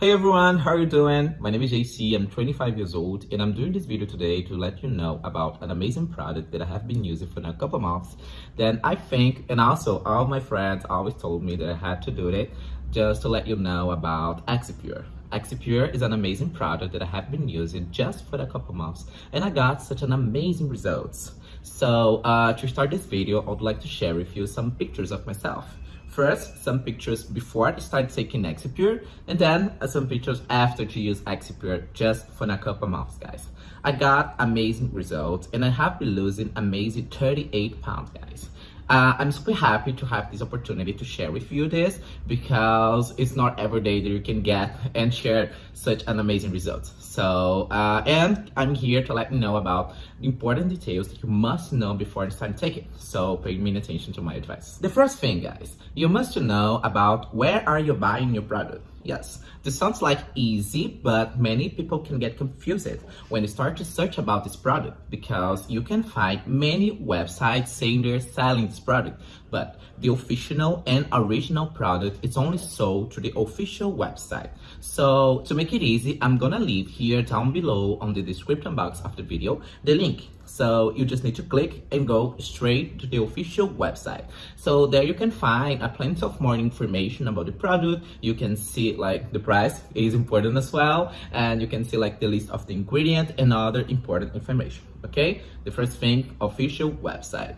Hey everyone, how are you doing? My name is JC, I'm 25 years old and I'm doing this video today to let you know about an amazing product that I have been using for a couple months. Then I think, and also all my friends always told me that I had to do it just to let you know about Exipure. Exipure is an amazing product that I have been using just for a couple months and I got such an amazing results. So uh, to start this video, I would like to share with you some pictures of myself. First, some pictures before I started taking Exipure, and then uh, some pictures after to use Exipure just for a couple months, guys. I got amazing results, and I have been losing amazing 38 pounds, guys. Uh, I'm super happy to have this opportunity to share with you this because it's not every day that you can get and share such an amazing result. So, uh, and I'm here to let you know about important details that you must know before you start taking. So pay me attention to my advice. The first thing, guys, you must know about where are you buying your product. Yes, this sounds like easy, but many people can get confused when you start to search about this product because you can find many websites saying they're selling this product, but the official and original product is only sold through the official website. So to make it easy, I'm gonna leave here down below on the description box of the video the link so you just need to click and go straight to the official website. So there you can find a plenty of more information about the product. You can see like the price is important as well. And you can see like the list of the ingredient and other important information. Okay, the first thing, official website.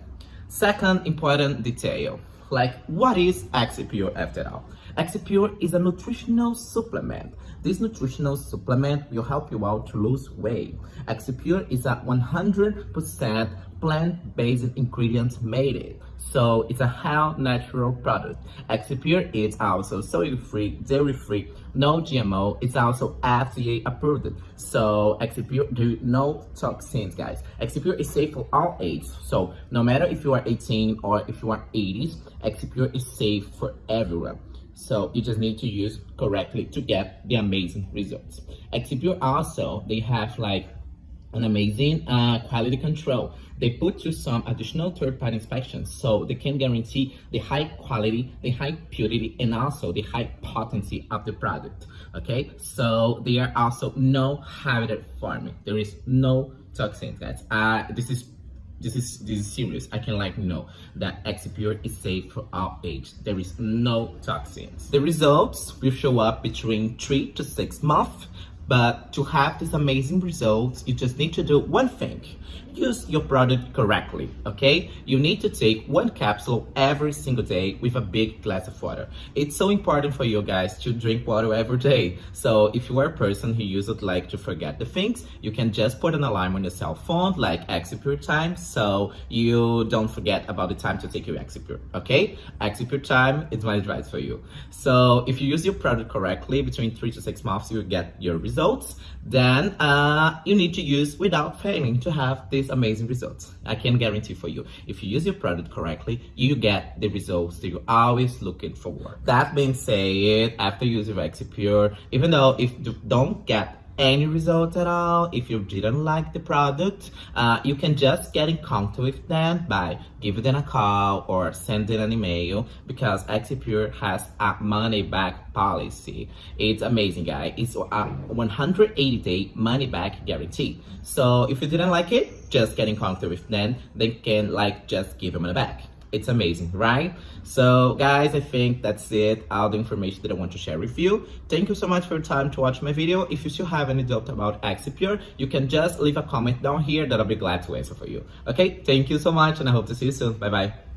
Second important detail, like what is Exipure after all? Exipure is a nutritional supplement. This nutritional supplement will help you out to lose weight. Exipure is a 100% plant-based ingredients made it. So it's a high natural product. Exipure is also soy-free, dairy-free, no GMO. It's also FDA approved. So Exipure do no toxins, guys. Exipure is safe for all ages. So no matter if you are 18 or if you are 80s, Exipure is safe for everyone. So you just need to use correctly to get the amazing results. Exipure also, they have like an amazing uh, quality control. They put through some additional third-party inspections so they can guarantee the high quality, the high purity, and also the high potency of the product, okay? So there are also no hazard farming. There is no toxins, guys. Uh, this is this is this is serious. I can like know that Exipure is safe for all age. There is no toxins. The results will show up between three to six months but to have these amazing results, you just need to do one thing. Use your product correctly, okay? You need to take one capsule every single day with a big glass of water. It's so important for you guys to drink water every day. So if you are a person who uses like to forget the things, you can just put an alarm on your cell phone like Exipure time so you don't forget about the time to take your Exipure, okay? Exipure time is my advice for you. So if you use your product correctly, between three to six months, you get your results then uh, you need to use without failing to have amazing results. I can guarantee for you, if you use your product correctly, you get the results that you're always looking for. That being said, after using Exipure, even though if you don't get any results at all. If you didn't like the product uh, you can just get in contact with them by giving them a call or sending an email because Exipure has a money back policy. It's amazing guys. It's a 180 day money back guarantee. So if you didn't like it just get in contact with them. They can like just give them money back it's amazing, right? So guys, I think that's it, all the information that I want to share with you. Thank you so much for your time to watch my video. If you still have any doubt about Exipure, you can just leave a comment down here that I'll be glad to answer for you. Okay, thank you so much and I hope to see you soon. Bye-bye.